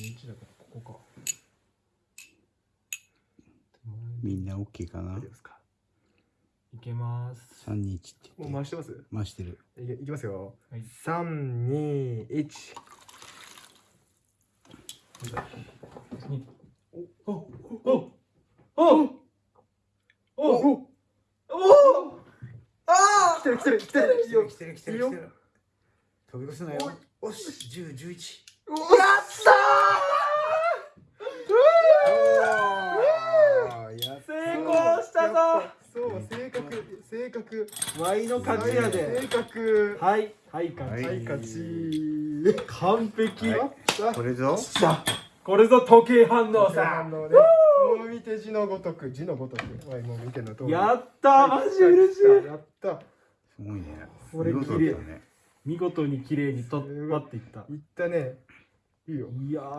11だからここかみんな？OK かなですか？いけます。321ってもう回してます？回してる。いけいきますよ、はい、321おおおおおおおおああ来てる来てる来てる来てる来てる来てるおてお飛び越おなおよおしお、お、お、おやっおぞ。そう正確正確ワイの勝ちや正で。確はいはい。勝ち、ははい勝ち完璧、はい。これぞ？さあ。これぞ時計反応あさのねもう見て字のごとく。字のごとく。はいもう見ての通りやったマジ嬉しい。やった。すごいね。これ見事だったね。見事に綺麗に取っ張っていった。いったね。いいよ。いやー